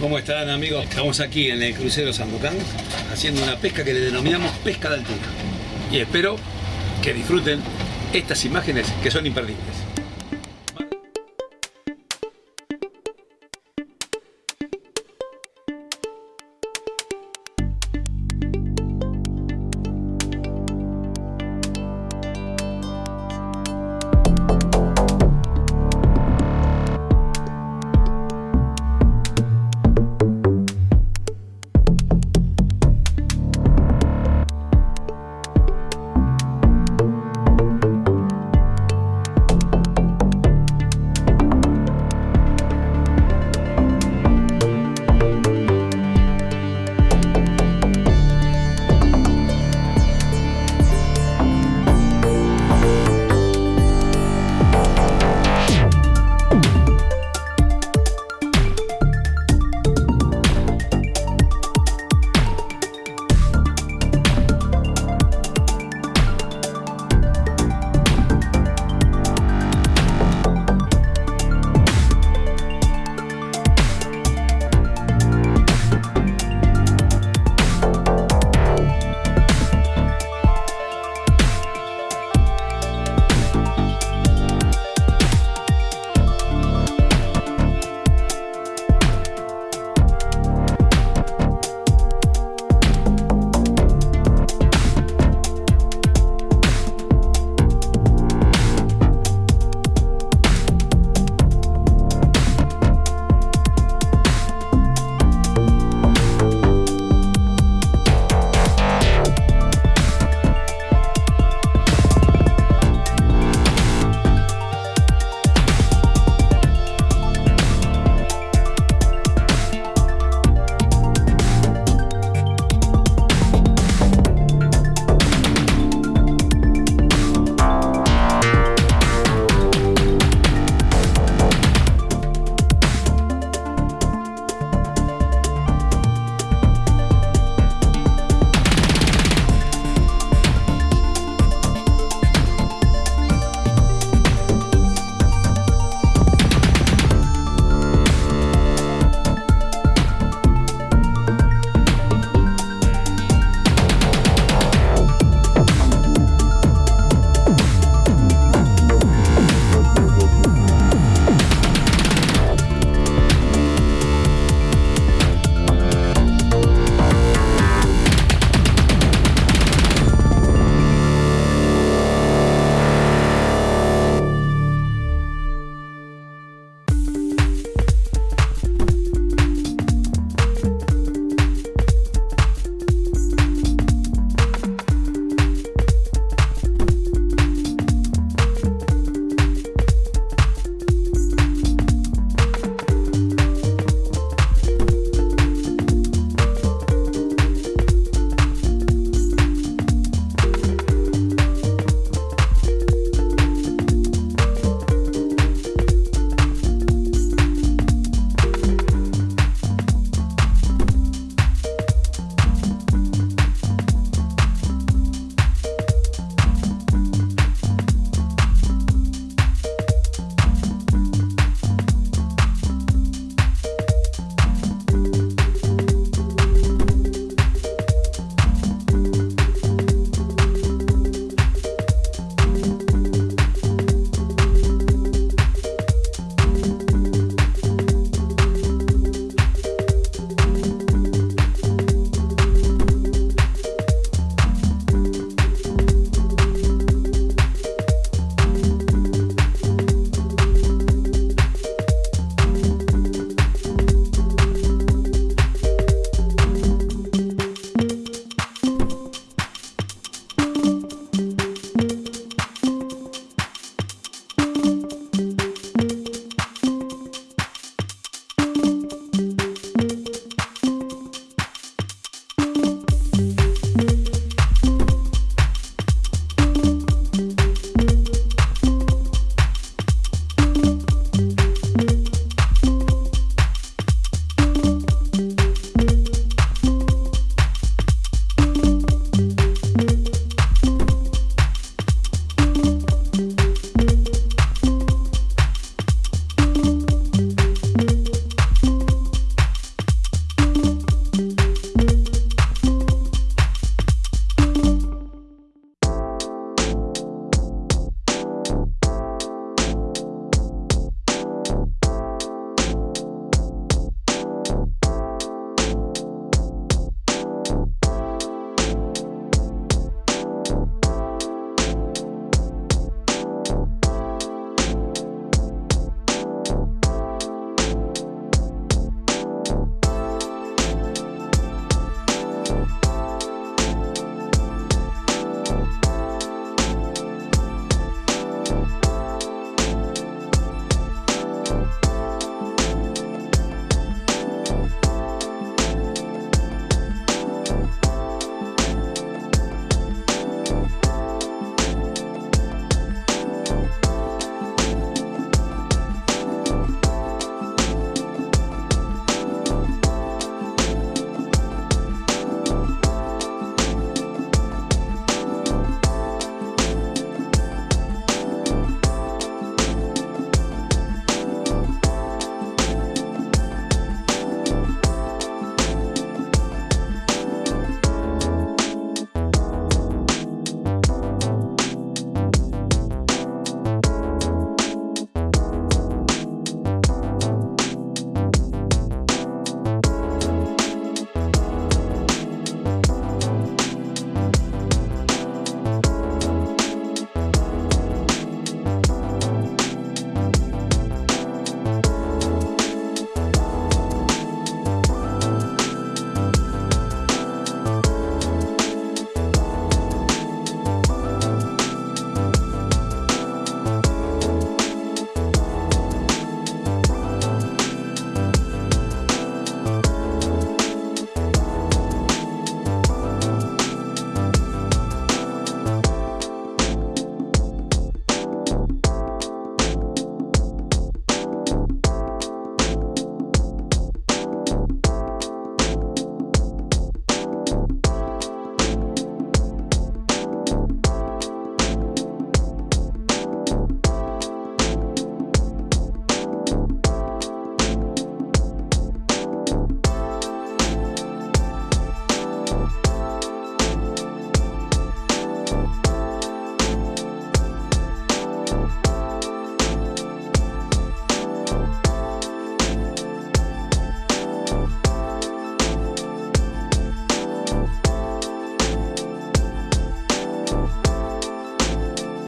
¿Cómo están amigos? Estamos aquí en el crucero Sandocan haciendo una pesca que le denominamos pesca de altura. Y espero que disfruten estas imágenes que son imperdibles.